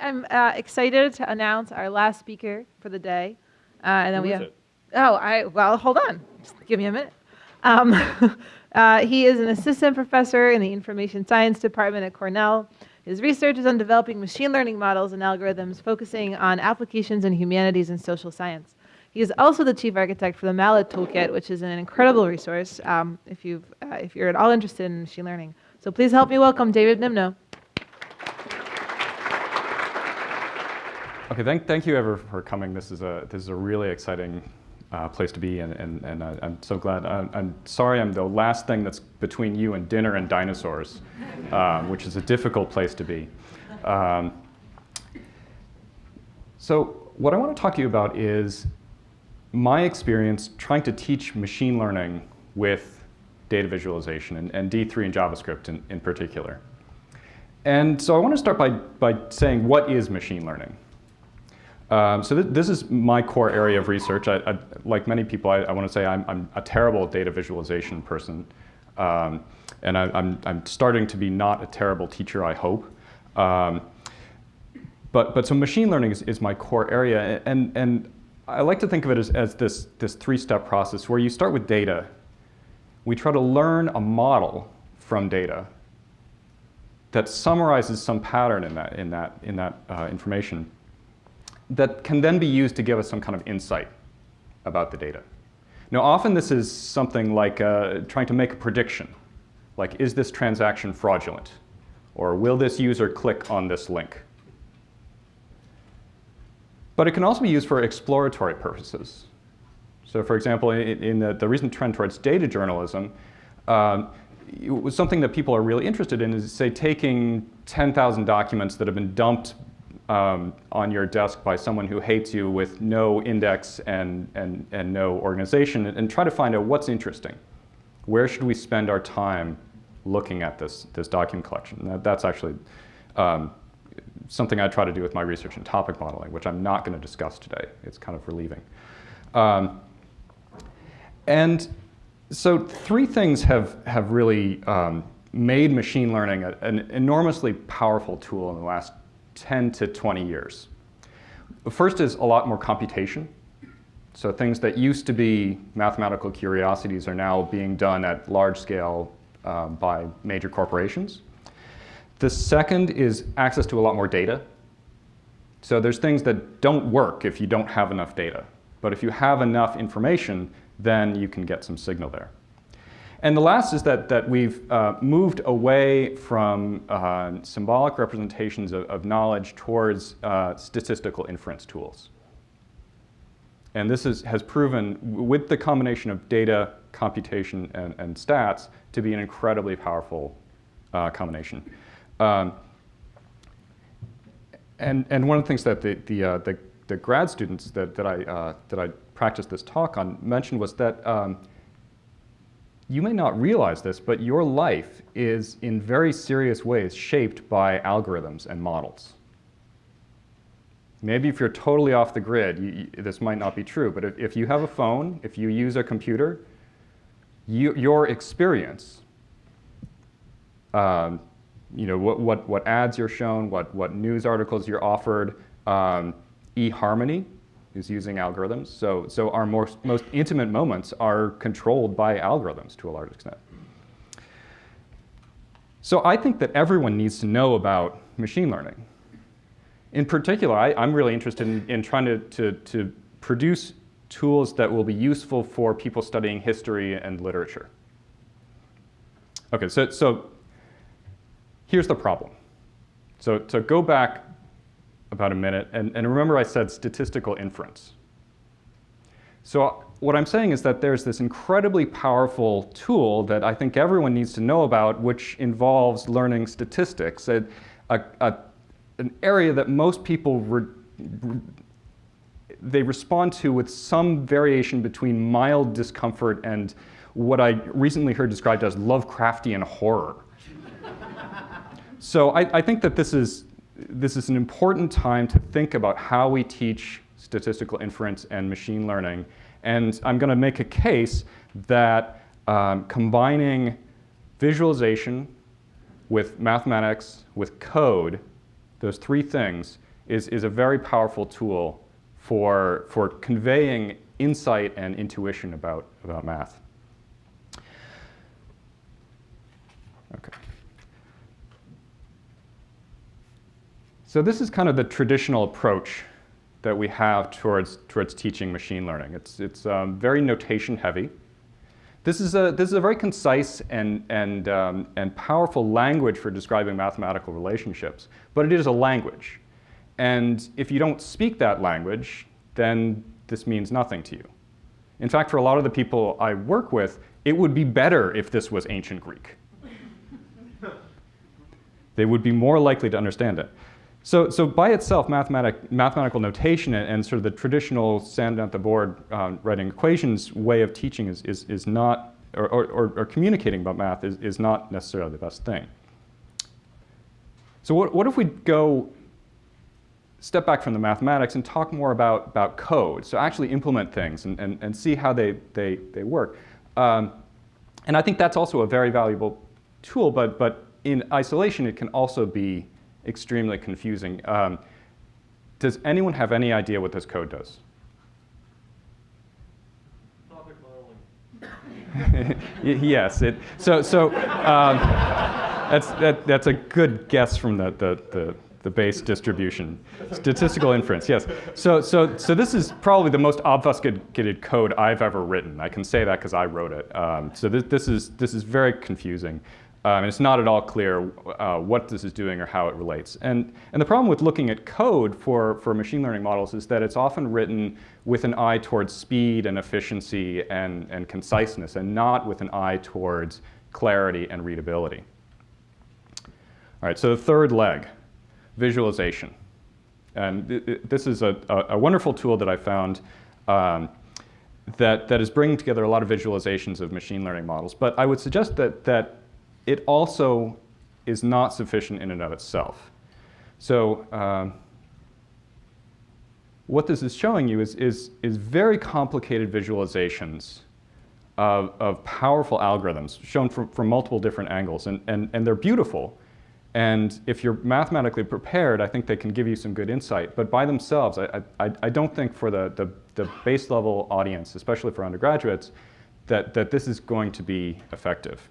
I'm uh, excited to announce our last speaker for the day. Uh, and then Who we is have. it? Oh, I well, hold on. Just give me a minute. Um, uh, he is an assistant professor in the information science department at Cornell. His research is on developing machine learning models and algorithms focusing on applications in humanities and social science. He is also the chief architect for the Mallet Toolkit, which is an incredible resource um, if, you've, uh, if you're at all interested in machine learning. So please help me welcome David Mimno. Okay, thank, thank you ever for coming. This is a, this is a really exciting uh, place to be, and, and, and uh, I'm so glad. I'm, I'm sorry I'm the last thing that's between you and dinner and dinosaurs, um, which is a difficult place to be. Um, so what I want to talk to you about is my experience trying to teach machine learning with data visualization, and, and D3 and JavaScript in, in particular. And so I want to start by, by saying what is machine learning? Um, so th this is my core area of research. I, I, like many people, I, I want to say I'm, I'm, a terrible data visualization person. Um, and I, am starting to be not a terrible teacher, I hope. Um, but, but so machine learning is, is my core area. And, and I like to think of it as, as this, this three-step process where you start with data. We try to learn a model from data that summarizes some pattern in that, in that, in that uh, information that can then be used to give us some kind of insight about the data. Now, often this is something like uh, trying to make a prediction, like is this transaction fraudulent? Or will this user click on this link? But it can also be used for exploratory purposes. So for example, in, the, the, recent trend towards data journalism, um, something that people are really interested in is, say, taking 10,000 documents that have been dumped um, on your desk by someone who hates you with no index and, and, and no organization and, try to find out what's interesting. Where should we spend our time looking at this, this document collection? That, that's actually um, something I try to do with my research in topic modeling, which I'm not going to discuss today. It's kind of relieving. Um, and so three things have, have really um, made machine learning a, an enormously powerful tool in the last 10 to 20 years. The first is a lot more computation. So things that used to be mathematical curiosities are now being done at large scale uh, by major corporations. The second is access to a lot more data. So there's things that don't work if you don't have enough data. But if you have enough information, then you can get some signal there. And the last is that, that we've uh, moved away from uh, symbolic representations of, of knowledge towards uh, statistical inference tools. And this is, has proven, with the combination of data, computation, and, and stats, to be an incredibly powerful uh, combination. Um, and, and one of the things that the, the, uh, the, the grad students that, that, I, uh, that I practiced this talk on mentioned was that um, you may not realize this, but your life is in very serious ways shaped by algorithms and models. Maybe if you're totally off the grid, you, you, this might not be true, but if, if, you have a phone, if you use a computer, you, your experience, um, you know, what, what, what ads you're shown, what, what news articles you're offered, um, eHarmony, is using algorithms. So, so our most, most intimate moments are controlled by algorithms to a large extent. So I think that everyone needs to know about machine learning. In particular, I, am really interested in, in trying to, to, to produce tools that will be useful for people studying history and literature. Okay, so, so here's the problem. So to go back about a minute. And, and remember I said statistical inference. So what I'm saying is that there's this incredibly powerful tool that I think everyone needs to know about, which involves learning statistics, a, a, a an area that most people re, re, they respond to with some variation between mild discomfort and what I recently heard described as Lovecraftian horror. so I, I think that this is this is an important time to think about how we teach statistical inference and machine learning. And I'm going to make a case that um, combining visualization with mathematics, with code, those three things, is, is a very powerful tool for, for conveying insight and intuition about, about math. Okay. So this is kind of the traditional approach that we have towards, towards teaching machine learning. It's, it's um, very notation heavy. This is a, this is a very concise and, and, um, and powerful language for describing mathematical relationships, but it is a language. And if you don't speak that language, then this means nothing to you. In fact, for a lot of the people I work with, it would be better if this was ancient Greek. they would be more likely to understand it. So, so by itself, mathematic, mathematical notation and, and, sort of the traditional stand at the board um, writing equations way of teaching is, is, is not, or, or, or, communicating about math is, is not necessarily the best thing. So what, what if we go step back from the mathematics and talk more about, about code, so actually implement things and, and, and see how they, they, they work. Um, and I think that's also a very valuable tool, but, but in isolation, it can also be extremely confusing. Um, does anyone have any idea what this code does? yes. It, so so um, that's, that, that's a good guess from the, the, the, the Bayes distribution. Statistical inference, yes. So, so, so this is probably the most obfuscated code I've ever written. I can say that because I wrote it. Um, so this, this, is, this is very confusing. Um, and it's not at all clear uh, what this is doing or how it relates. And, and the problem with looking at code for, for machine learning models is that it's often written with an eye towards speed and efficiency and, and conciseness, and not with an eye towards clarity and readability. All right, so the third leg, visualization. And th th this is a, a, a, wonderful tool that I found um, that, that is bringing together a lot of visualizations of machine learning models. But I would suggest that, that it also is not sufficient in and of itself. So um, what this is showing you is, is, is very complicated visualizations of, of powerful algorithms shown from, from multiple different angles. And, and, and they're beautiful. And if you're mathematically prepared, I think they can give you some good insight. But by themselves, I, I, I don't think for the, the, the base level audience, especially for undergraduates, that, that this is going to be effective.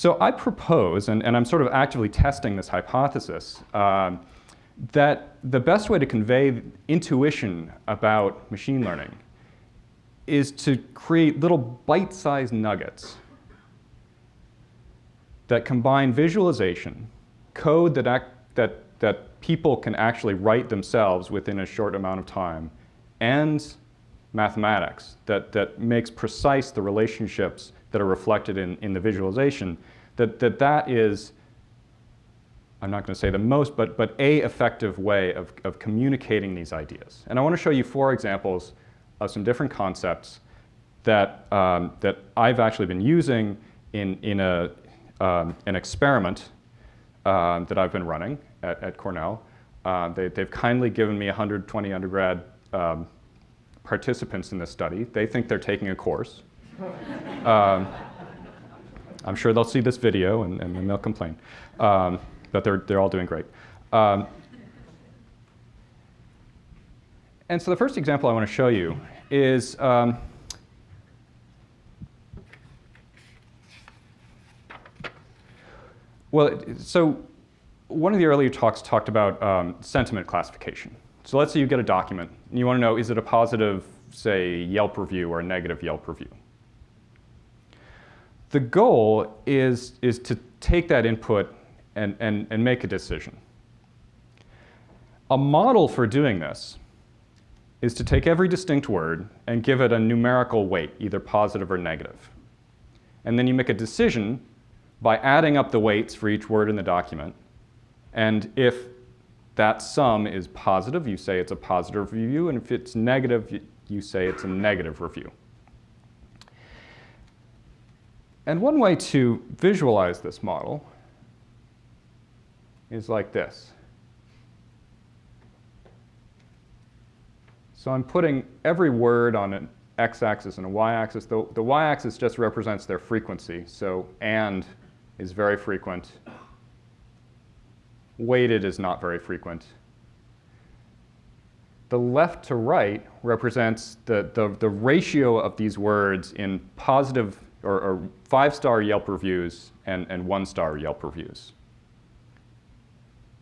So I propose, and, and I'm sort of actively testing this hypothesis, um, that the best way to convey intuition about machine learning is to create little bite-sized nuggets that combine visualization, code that, act, that, that people can actually write themselves within a short amount of time, and mathematics that, that makes precise the relationships that are reflected in, in the visualization, that, that that is, I'm not going to say the most, but, but a effective way of, of communicating these ideas. And I want to show you four examples of some different concepts that, um, that I've actually been using in, in a, um, an experiment um, that I've been running at, at Cornell. Uh, they, have kindly given me 120 undergrad um, participants in this study. They think they're taking a course. Um, I'm sure they'll see this video and, and then they'll complain. Um, but they're, they're all doing great. Um, and so the first example I want to show you is um, well, so one of the earlier talks talked about um, sentiment classification. So let's say you get a document and you want to know is it a positive, say, Yelp review or a negative Yelp review. The goal is, is to take that input and, and, and make a decision. A model for doing this is to take every distinct word and give it a numerical weight, either positive or negative. And then you make a decision by adding up the weights for each word in the document. And if that sum is positive, you say it's a positive review, and if it's negative, you say it's a negative review. And one way to visualize this model is like this. So I'm putting every word on an x-axis and a y-axis. The, the y-axis just represents their frequency. So and is very frequent, weighted is not very frequent. The left to right represents the, the, the ratio of these words in positive or, or five-star Yelp reviews and, and one-star Yelp reviews.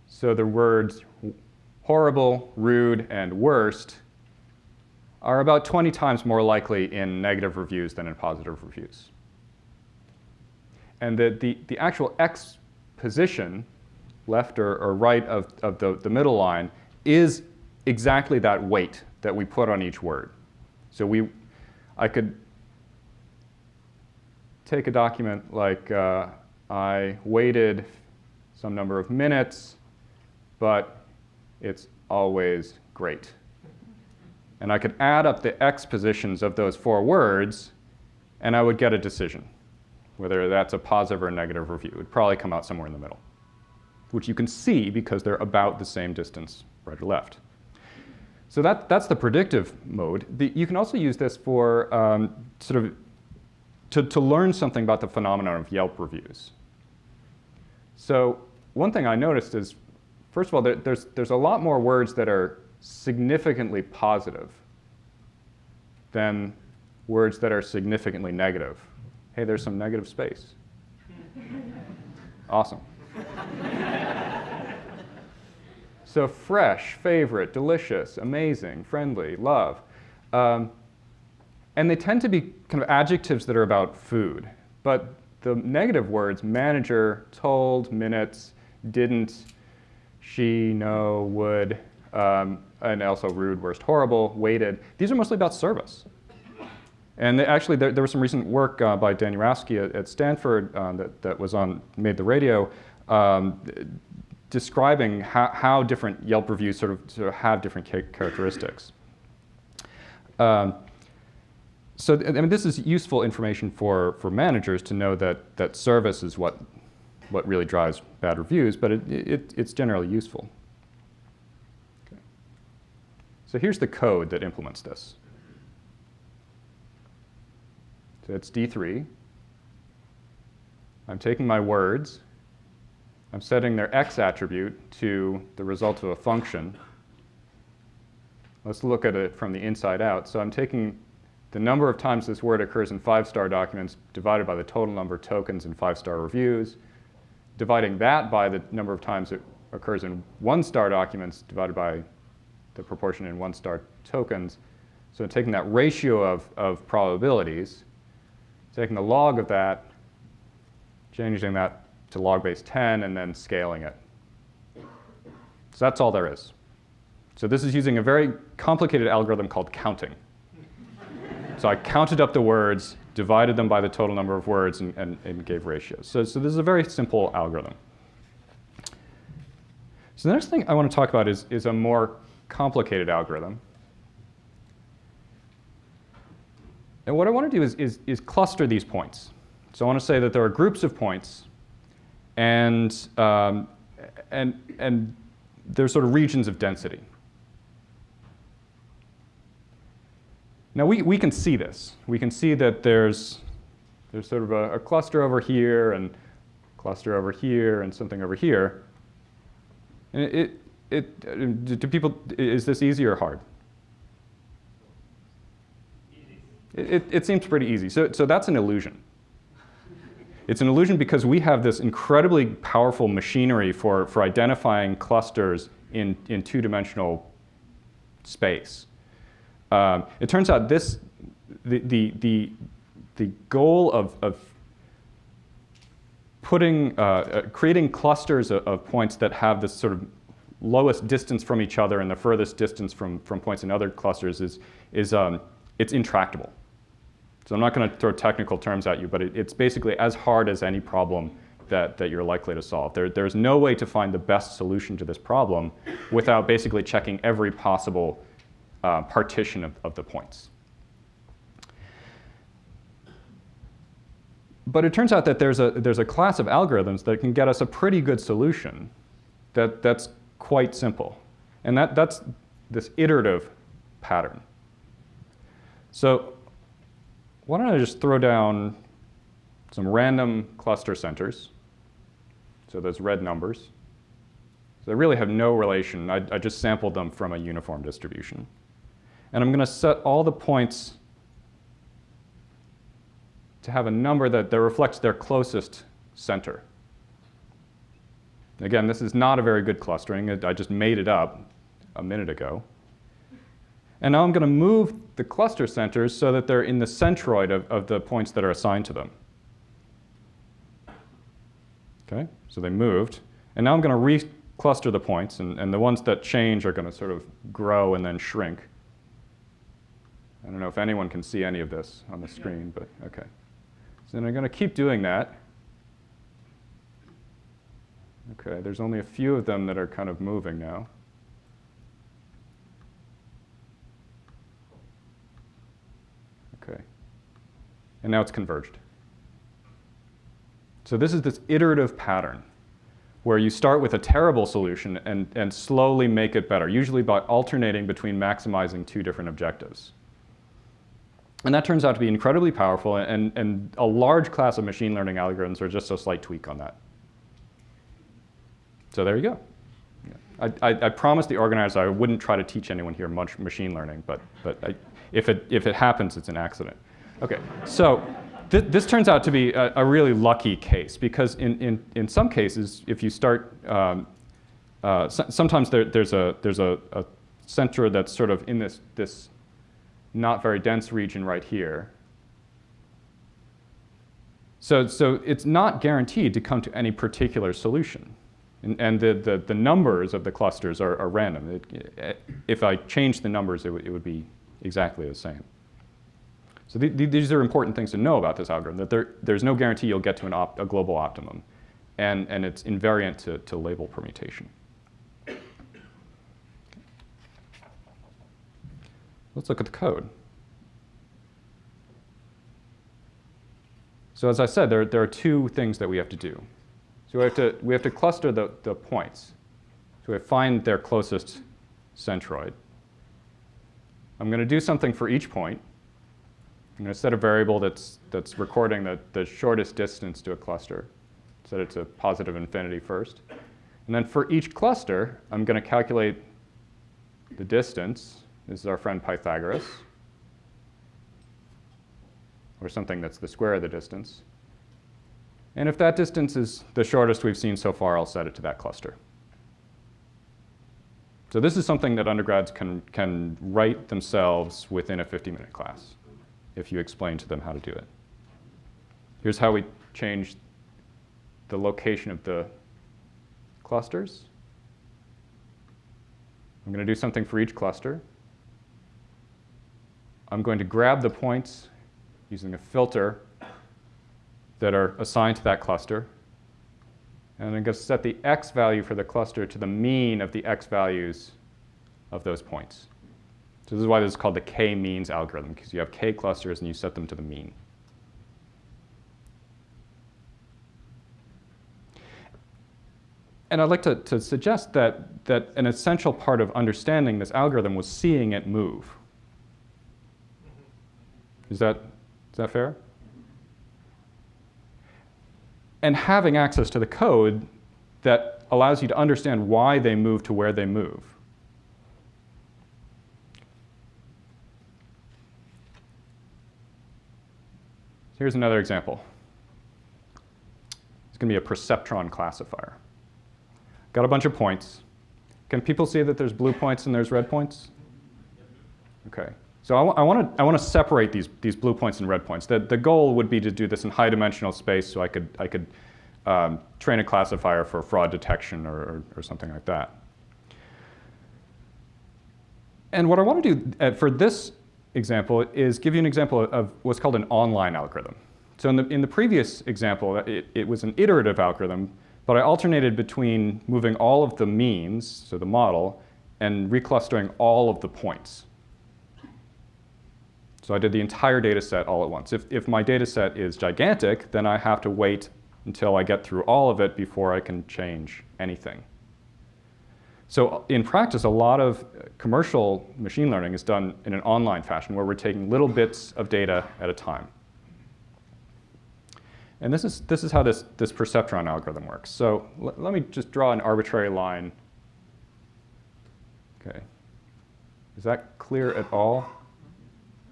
So the words horrible, rude, and worst are about 20 times more likely in negative reviews than in positive reviews. And the, the, the actual X position, left or, or right of, of the, the middle line, is exactly that weight that we put on each word. So we, I could take a document like uh, I waited some number of minutes, but it's always great. And I could add up the X positions of those four words, and I would get a decision, whether that's a positive or a negative review. It would probably come out somewhere in the middle, which you can see because they're about the same distance right or left. So that, that's the predictive mode. The, you can also use this for um, sort of to, to learn something about the phenomenon of Yelp reviews. So one thing I noticed is, first of all, there, there's, there's a lot more words that are significantly positive than words that are significantly negative. Hey, there's some negative space. awesome. So fresh, favorite, delicious, amazing, friendly, love. Um, and they tend to be kind of adjectives that are about food. But the negative words, manager, told, minutes, didn't, she, no, would, um, and also rude, worst, horrible, waited, these are mostly about service. And they, actually, there, there, was some recent work uh, by Dan Jurafsky at, at Stanford uh, that, that was on, made the radio, um, describing how, how different Yelp reviews sort of, sort of have different characteristics. Um, so I mean, this is useful information for, for managers to know that, that service is what, what really drives bad reviews, but it, it, it's generally useful. Okay. So here's the code that implements this. So it's D3. I'm taking my words, I'm setting their x attribute to the result of a function. Let's look at it from the inside out. So I'm taking the number of times this word occurs in five-star documents divided by the total number of tokens in five-star reviews, dividing that by the number of times it occurs in one-star documents divided by the proportion in one-star tokens. So taking that ratio of, of probabilities, taking the log of that, changing that to log base 10 and then scaling it. So that's all there is. So this is using a very complicated algorithm called counting. So I counted up the words, divided them by the total number of words, and, and, and gave ratios. So, so this is a very simple algorithm. So the next thing I want to talk about is, is a more complicated algorithm. And what I want to do is, is, is cluster these points. So I want to say that there are groups of points and, um, and, and there's sort of regions of density. Now we, we can see this. We can see that there's, there's sort of a, a cluster over here and cluster over here and something over here. And it, it, it, do people, is this easy or hard? It, it, seems pretty easy. So, so that's an illusion. It's an illusion because we have this incredibly powerful machinery for, for identifying clusters in, in two-dimensional space. Um, it turns out this, the, the, the, the goal of, of putting, uh, uh, creating clusters of, of, points that have this sort of lowest distance from each other and the furthest distance from, from points in other clusters is, is um, it's intractable. So I'm not going to throw technical terms at you, but it, it's basically as hard as any problem that, that you're likely to solve. There, there's no way to find the best solution to this problem without basically checking every possible uh, partition of, of the points. But it turns out that there's a, there's a class of algorithms that can get us a pretty good solution that, that's quite simple. And that, that's this iterative pattern. So why don't I just throw down some random cluster centers, so those red numbers. So they really have no relation. I, I just sampled them from a uniform distribution. And I'm going to set all the points to have a number that, that reflects their closest center. Again, this is not a very good clustering. I just made it up a minute ago. And now I'm going to move the cluster centers so that they're in the centroid of, of the points that are assigned to them. Okay, so they moved. And now I'm going to re-cluster the points, and, and the ones that change are going to sort of grow and then shrink. I don't know if anyone can see any of this on the screen, but okay. So then I'm going to keep doing that. Okay, there's only a few of them that are kind of moving now. Okay. And now it's converged. So this is this iterative pattern where you start with a terrible solution and, and slowly make it better, usually by alternating between maximizing two different objectives. And that turns out to be incredibly powerful, and, and a large class of machine learning algorithms are just a slight tweak on that. So there you go. I, I, I promised the organizer I wouldn't try to teach anyone here much machine learning, but, but I, if, it, if it happens, it's an accident. Okay, so th this turns out to be a, a, really lucky case because in, in, in some cases, if you start, um, uh, so, sometimes there, there's, a, there's a, a center that's sort of in this, this not very dense region right here. So, so it's not guaranteed to come to any particular solution. And, and the, the, the, numbers of the clusters are, are random. It, if I change the numbers, it, it would be exactly the same. So th th these are important things to know about this algorithm, that there, there's no guarantee you'll get to an a global optimum. And, and it's invariant to, to label permutation. Let's look at the code. So as I said, there, there are two things that we have to do. So we have to, we have to cluster the, the points. So we find their closest centroid. I'm going to do something for each point. I'm going to set a variable that's, that's recording the, the shortest distance to a cluster. Set it to positive infinity first. And then for each cluster, I'm going to calculate the distance. This is our friend Pythagoras. Or something that's the square of the distance. And if that distance is the shortest we've seen so far, I'll set it to that cluster. So this is something that undergrads can, can write themselves within a 50-minute class if you explain to them how to do it. Here's how we change the location of the clusters. I'm going to do something for each cluster. I'm going to grab the points using a filter that are assigned to that cluster. And I'm going to set the x value for the cluster to the mean of the x values of those points. So this is why this is called the k-means algorithm, because you have k clusters and you set them to the mean. And I'd like to, to suggest that, that an essential part of understanding this algorithm was seeing it move. Is that, is that fair? and having access to the code that allows you to understand why they move to where they move. Here's another example. It's going to be a perceptron classifier. Got a bunch of points. Can people see that there's blue points and there's red points? Okay. So I, want to I want to separate these these blue points and red points. The the goal would be to do this in high dimensional space, so I could I could um, train a classifier for fraud detection or, or, or something like that. And what I want to do uh, for this example is give you an example of what's called an online algorithm. So in the, in the previous example, it, it was an iterative algorithm, but I alternated between moving all of the means, so the model, and reclustering all of the points. So I did the entire data set all at once. If, if my data set is gigantic, then I have to wait until I get through all of it before I can change anything. So uh, in practice, a lot of uh, commercial machine learning is done in an online fashion where we're taking little bits of data at a time. And this is, this is how this, this perceptron algorithm works. So let me just draw an arbitrary line Okay. Is that clear at all?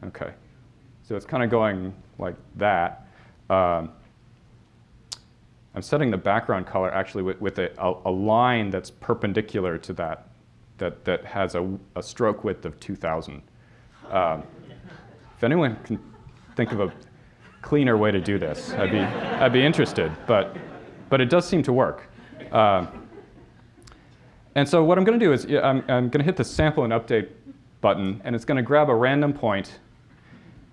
Okay. So it's kind of going like that. Um, I'm setting the background color actually with, with a, a, line that's perpendicular to that, that, that has a, a stroke width of 2,000. Um, if anyone can think of a cleaner way to do this, I'd be, I'd be interested, but, but it does seem to work. Um, and so what I'm going to do is I'm, I'm going to hit the sample and update button, and it's going to grab a random point.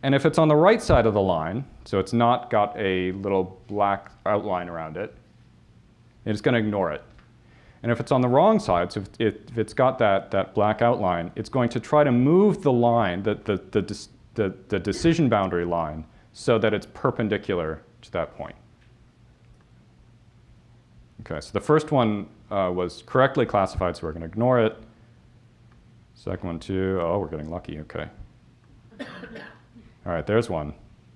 And if it's on the right side of the line, so it's not got a little black outline around it, it's going to ignore it. And if it's on the wrong side, so if, if it's got that, that black outline, it's going to try to move the line, the, the, the, the, the decision boundary line, so that it's perpendicular to that point. Okay, so the first one uh, was correctly classified, so we're going to ignore it. Second one too, oh, we're getting lucky, okay. All right, there's one.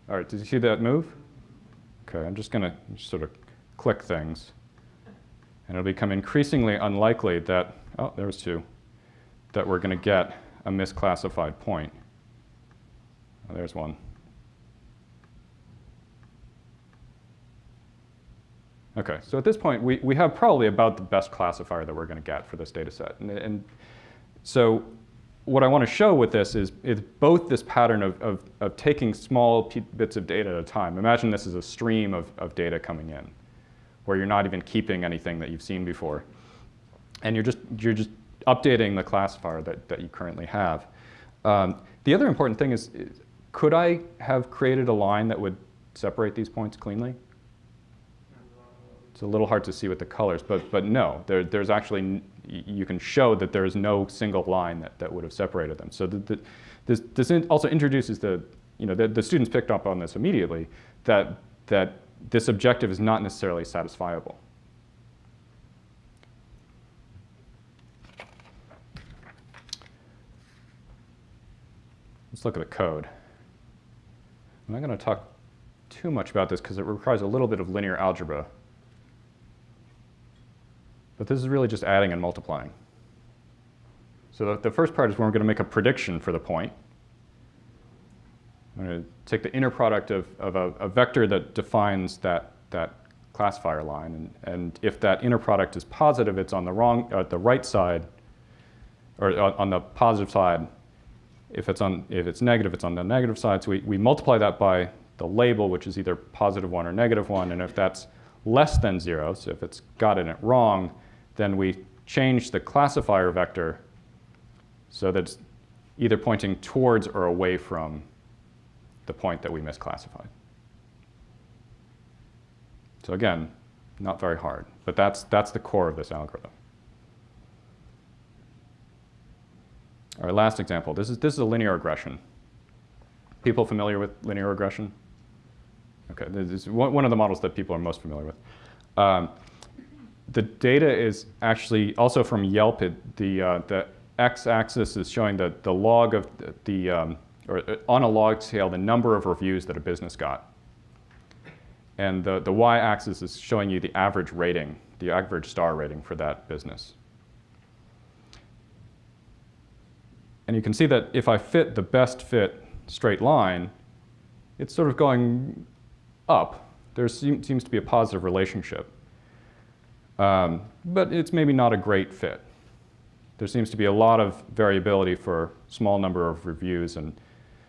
All right, did you see that move? Okay, I'm just going to sort of click things. And it'll become increasingly unlikely that, oh, there's two, that we're going to get a misclassified point. Oh, there's one. Okay, so at this point, we, we have probably about the best classifier that we're going to get for this data set. And, and so what I want to show with this is, is both this pattern of, of, of taking small bits of data at a time. Imagine this is a stream of, of data coming in, where you're not even keeping anything that you've seen before. And you're just, you're just updating the classifier that, that you currently have. Um, the other important thing is, is, could I have created a line that would separate these points cleanly? It's a little hard to see with the colors, but, but no, there, there's actually, you can show that there is no single line that, that would have separated them. So the, the, this, this also introduces the, you know, the, the students picked up on this immediately, that, that this objective is not necessarily satisfiable. Let's look at the code. I'm not going to talk too much about this because it requires a little bit of linear algebra. But this is really just adding and multiplying. So the, the first part is we're going to make a prediction for the point. I'm going to take the inner product of, of a, a, vector that defines that, that classifier line. And, and if that inner product is positive, it's on the wrong, uh, the right side, or on the positive side. If it's, on, if it's negative, it's on the negative side. So we, we multiply that by the label, which is either positive 1 or negative 1. And if that's less than 0, so if it's gotten it wrong, then we change the classifier vector so that it's either pointing towards or away from the point that we misclassified. So again, not very hard, but that's, that's the core of this algorithm. Right, last example. This is, this is a linear regression. People familiar with linear regression? Okay, this is one, of the models that people are most familiar with. Um, the data is actually also from Yelp. It, the, uh, the x-axis is showing the, the log of the, the um, or uh, on a log scale, the number of reviews that a business got. And the, the y-axis is showing you the average rating, the average star rating for that business. And you can see that if I fit the best fit straight line, it's sort of going up. There seems to be a positive relationship. Um, but it's maybe not a great fit. There seems to be a lot of variability for small number of reviews, and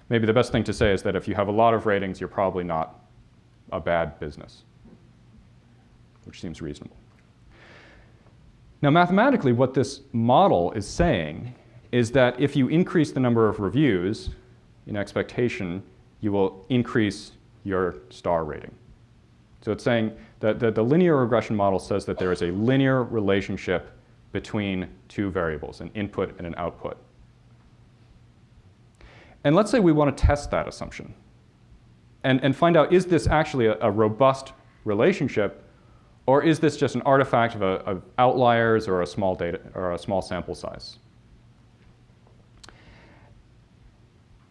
maybe the best thing to say is that if you have a lot of ratings, you're probably not a bad business, which seems reasonable. Now, mathematically, what this model is saying is that if you increase the number of reviews in expectation, you will increase your star rating. So it's saying that the, the linear regression model says that there is a linear relationship between two variables, an input and an output. And let's say we want to test that assumption and, and find out, is this actually a, a robust relationship or is this just an artifact of, a, of, outliers or a small data or a small sample size?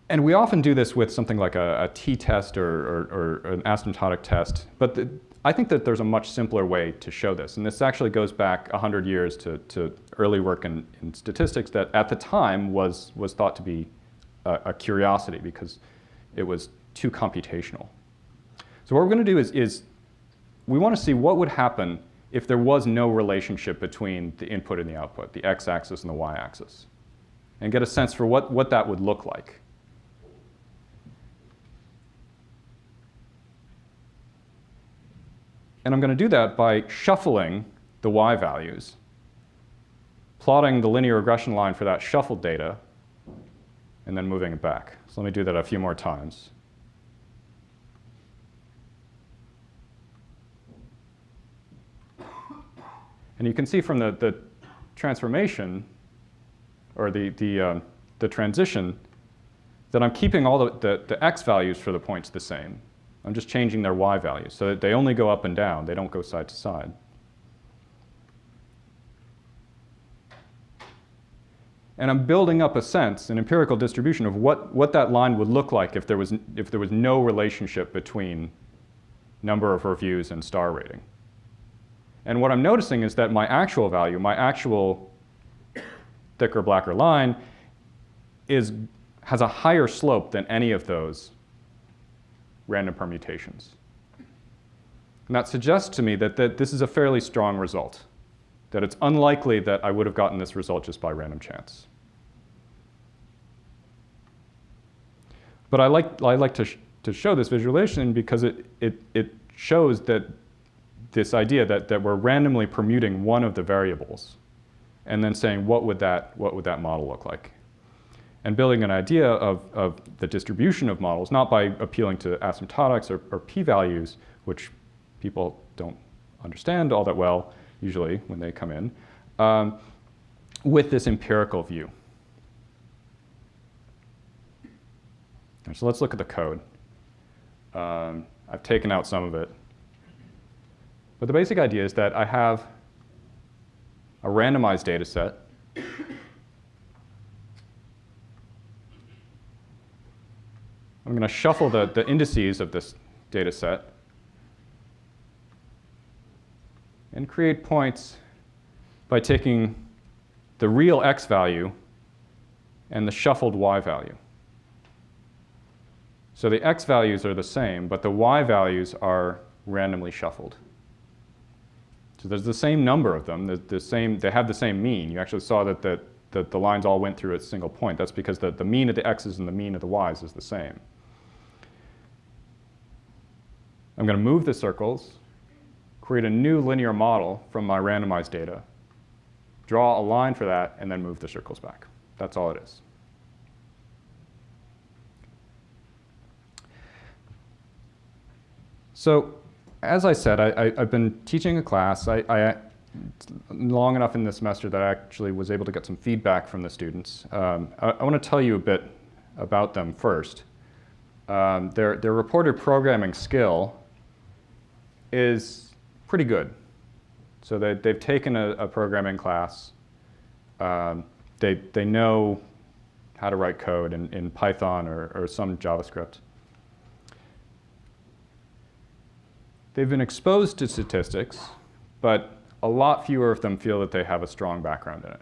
And we often do this with something like a, a t-test or, or, or, an asymptotic test. But the, I think that there's a much simpler way to show this. And this actually goes back 100 years to, to early work in, in statistics that at the time was, was thought to be a, a curiosity because it was too computational. So what we're going to do is, is we want to see what would happen if there was no relationship between the input and the output, the x-axis and the y-axis, and get a sense for what, what that would look like. And I'm going to do that by shuffling the y values, plotting the linear regression line for that shuffled data, and then moving it back. So let me do that a few more times. And you can see from the, the transformation, or the, the, uh, the transition, that I'm keeping all the, the, the x values for the points the same. I'm just changing their y values so that they only go up and down. They don't go side to side. And I'm building up a sense, an empirical distribution of what, what that line would look like if there, was, if there was no relationship between number of reviews and star rating. And what I'm noticing is that my actual value, my actual thicker, blacker line, is, has a higher slope than any of those random permutations. And that suggests to me that, that this is a fairly strong result, that it's unlikely that I would have gotten this result just by random chance. But I like, I like to, sh to show this visualization because it, it, it shows that this idea that, that we're randomly permuting one of the variables and then saying what would that, what would that model look like and building an idea of, of the distribution of models, not by appealing to asymptotics or, or p-values, which people don't understand all that well, usually, when they come in, um, with this empirical view. So let's look at the code. Um, I've taken out some of it. But the basic idea is that I have a randomized data set I'm going to shuffle the, the indices of this data set and create points by taking the real x value and the shuffled y value. So the x values are the same, but the y values are randomly shuffled. So there's the same number of them. The, the same, they have the same mean. You actually saw that the, the, the lines all went through a single point. That's because the, the mean of the x's and the mean of the y's is the same. I'm going to move the circles, create a new linear model from my randomized data, draw a line for that, and then move the circles back. That's all it is. So as I said, I, have been teaching a class I, I, long enough in this semester that I actually was able to get some feedback from the students. Um, I, I want to tell you a bit about them first. Um, their, their reported programming skill is pretty good. So they, they've taken a, a programming class. Um, they, they know how to write code in, in Python or, or some JavaScript. They've been exposed to statistics, but a lot fewer of them feel that they have a strong background in it.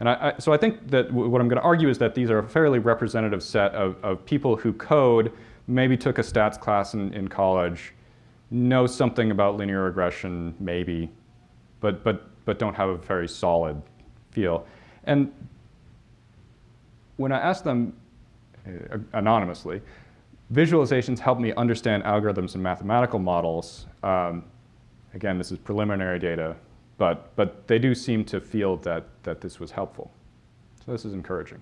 And I, I, so I think that what I'm going to argue is that these are a fairly representative set of, of people who code, maybe took a stats class in, in college, know something about linear regression, maybe, but, but, but don't have a very solid feel. And when I ask them uh, anonymously, visualizations help me understand algorithms and mathematical models. Um, again, this is preliminary data, but, but they do seem to feel that, that this was helpful. So this is encouraging.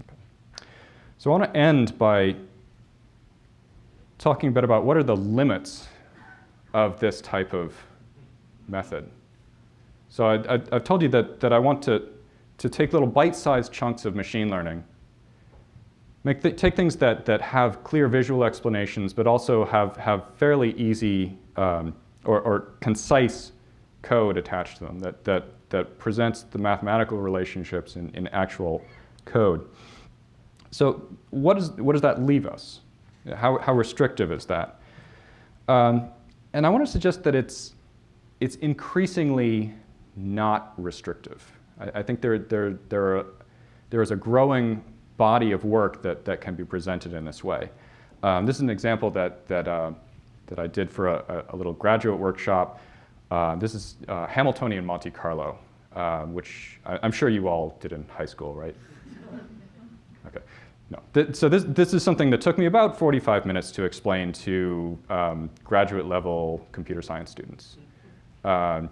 Okay. So I want to end by talking a bit about what are the limits of this type of method. So I, have told you that, that I want to, to take little bite-sized chunks of machine learning, make th take things that, that have clear visual explanations, but also have, have fairly easy um, or, or concise code attached to them that, that, that presents the mathematical relationships in, in actual code. So what, is, what does that leave us? How, how restrictive is that? Um, and I want to suggest that it's, it's increasingly not restrictive. I, I think there, there, there, are, there is a growing body of work that, that can be presented in this way. Um, this is an example that, that, uh, that I did for a, a little graduate workshop. Uh, this is uh, Hamiltonian Monte Carlo, uh, which I, I'm sure you all did in high school, right? Okay. No. Th so this, this is something that took me about 45 minutes to explain to um, graduate level computer science students. Um,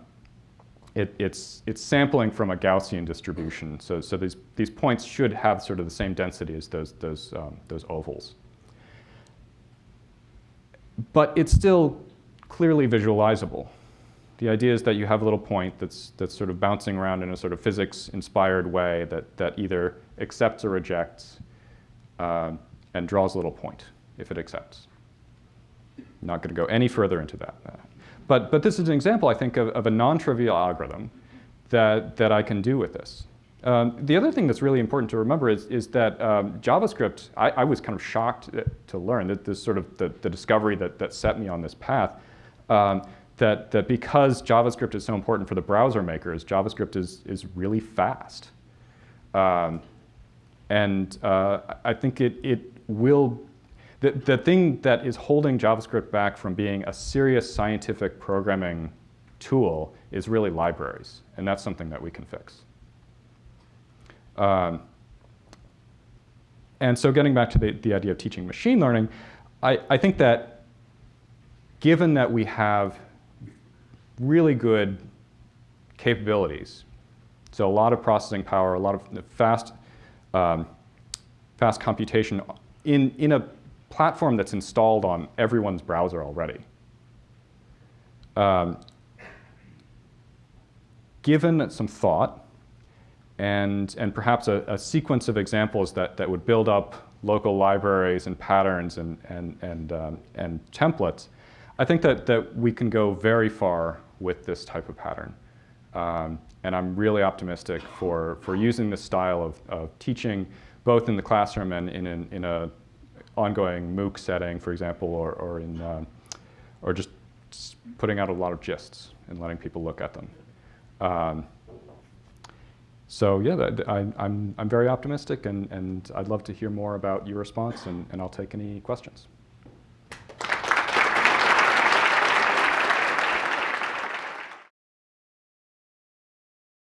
it, it's, it's sampling from a Gaussian distribution. So, so these, these points should have sort of the same density as those, those, um, those ovals. But it's still clearly visualizable. The idea is that you have a little point that's, that's sort of bouncing around in a sort of physics-inspired way that, that either accepts or rejects uh, and draws a little point if it accepts. I'm not going to go any further into that. But, but this is an example, I think, of, of a non-trivial algorithm that, that I can do with this. Um, the other thing that's really important to remember is, is that um, JavaScript, I, I, was kind of shocked to learn that this sort of the, the discovery that, that set me on this path, um, that, that because JavaScript is so important for the browser makers, JavaScript is, is really fast. Um, and uh, I think it, it will, the, the thing that is holding JavaScript back from being a serious scientific programming tool is really libraries. And that's something that we can fix. Um, and so getting back to the, the idea of teaching machine learning, I, I think that given that we have really good capabilities. So a lot of processing power, a lot of fast, um, fast computation in, in a platform that's installed on everyone's browser already. Um, given some thought and, and perhaps a, a, sequence of examples that, that would build up local libraries and patterns and, and, and, um, and templates, I think that, that we can go very far with this type of pattern. Um, and I'm really optimistic for, for using this style of, of teaching both in the classroom and in an in a ongoing MOOC setting, for example, or, or, in, uh, or just putting out a lot of gists and letting people look at them. Um, so yeah, I, am I'm, I'm very optimistic and, and I'd love to hear more about your response and, and I'll take any questions.